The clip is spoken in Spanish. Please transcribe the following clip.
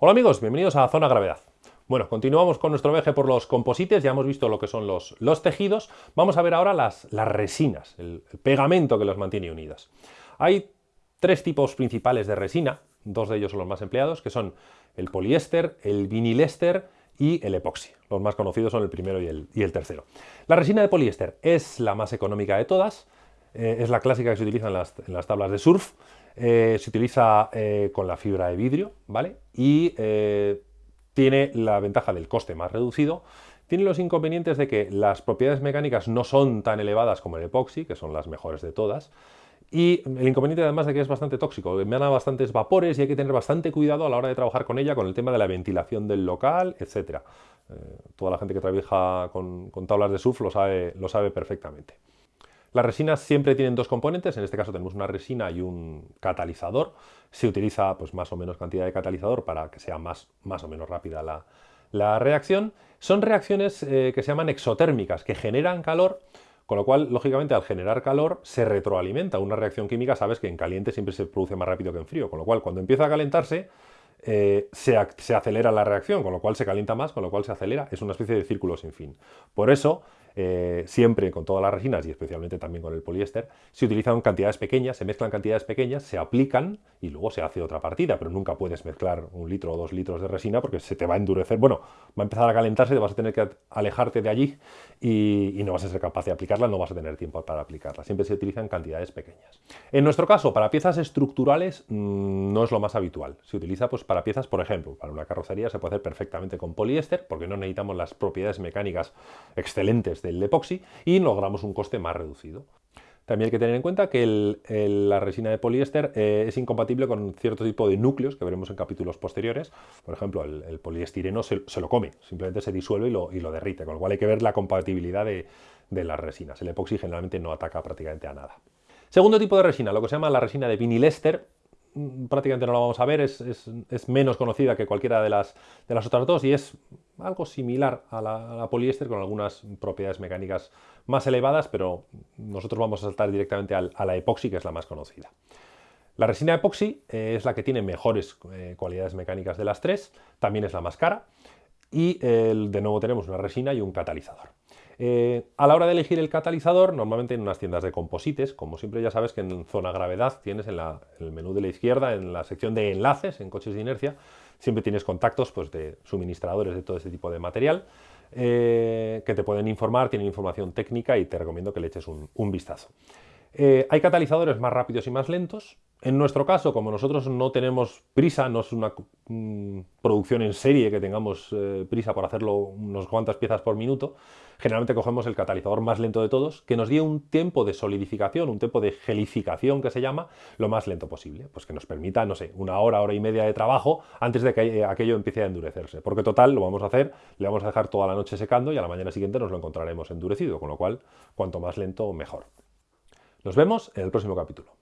Hola amigos, bienvenidos a Zona Gravedad. Bueno, continuamos con nuestro viaje por los composites, ya hemos visto lo que son los, los tejidos, vamos a ver ahora las, las resinas, el, pegamento que los mantiene unidas. Hay tres tipos principales de resina, dos de ellos son los más empleados, que son el poliéster, el vinilester y el epoxi. Los más conocidos son el primero y el, y el tercero. La resina de poliéster es la más económica de todas, eh, es la clásica que se utiliza las, en las tablas de surf, eh, se utiliza eh, con la fibra de vidrio, ¿vale? Y tiene la ventaja del coste más reducido, tiene los inconvenientes de que las propiedades mecánicas no son tan elevadas como el epoxi, que son las mejores de todas, y el inconveniente además de que es bastante tóxico, emana bastantes vapores y hay que tener bastante cuidado a la hora de trabajar con ella, con el tema de la ventilación del local, etc. Eh, toda la gente que trabaja con, tablas de surf lo sabe perfectamente. Las resinas siempre tienen dos componentes, en este caso tenemos una resina y un catalizador. Se utiliza pues, más o menos cantidad de catalizador para que sea más, más o menos rápida la, reacción. Son reacciones eh, que se llaman exotérmicas, que generan calor, con lo cual, lógicamente, al generar calor se retroalimenta. Una reacción química, sabes que en caliente siempre se produce más rápido que en frío, con lo cual cuando empieza a calentarse, eh, se, se, acelera la reacción, con lo cual se calienta más, con lo cual se acelera. Es una especie de círculo sin fin. Por eso, eh, siempre con todas las resinas y especialmente también con el poliéster, se utilizan cantidades pequeñas, se mezclan cantidades pequeñas, se aplican y luego se hace otra partida, pero nunca puedes mezclar un litro o dos litros de resina porque se te va a endurecer, bueno, va a empezar a calentarse, te vas a tener que alejarte de allí y, no vas a ser capaz de aplicarla, no vas a tener tiempo para aplicarla, siempre se utilizan cantidades pequeñas. En nuestro caso, para piezas estructurales mm, no es lo más habitual, se utiliza pues para piezas, por ejemplo, para una carrocería se puede hacer perfectamente con poliéster porque no necesitamos las propiedades mecánicas excelentes de el epoxi y logramos un coste más reducido. También hay que tener en cuenta que la resina de poliéster eh, es incompatible con cierto tipo de núcleos que veremos en capítulos posteriores. Por ejemplo, el, poliestireno se, lo come, simplemente se disuelve y lo, derrite, con lo cual hay que ver la compatibilidad de, las resinas. El epoxi generalmente no ataca prácticamente a nada. Segundo tipo de resina, lo que se llama la resina de vinilester, mm, prácticamente no la vamos a ver, es, menos conocida que cualquiera de las, de las otras dos y es algo similar a la, poliéster con algunas propiedades mecánicas más elevadas, pero nosotros vamos a saltar directamente a la epoxi, que es la más conocida. La resina epoxi eh, es la que tiene mejores eh, cualidades mecánicas de las tres, también es la más cara y de nuevo tenemos una resina y un catalizador. Eh, a la hora de elegir el catalizador, normalmente en unas tiendas de composites, como siempre ya sabes que en zona gravedad tienes en, el menú de la izquierda, en la sección de enlaces, en coches de inercia, siempre tienes contactos pues, de suministradores de todo ese tipo de material eh, que te pueden informar, tienen información técnica y te recomiendo que le eches un, vistazo. Eh, hay catalizadores más rápidos y más lentos, en nuestro caso, como nosotros no tenemos prisa, no es una mm, producción en serie que tengamos eh, prisa por hacerlo unos cuantas piezas por minuto, generalmente cogemos el catalizador más lento de todos, que nos dé un tiempo de solidificación, un tiempo de gelificación que se llama, lo más lento posible, pues que nos permita, no sé, una hora, hora y media de trabajo antes de que aquello empiece a endurecerse, porque total lo vamos a hacer, le vamos a dejar toda la noche secando y a la mañana siguiente nos lo encontraremos endurecido, con lo cual, cuanto más lento, mejor. Nos vemos en el próximo capítulo.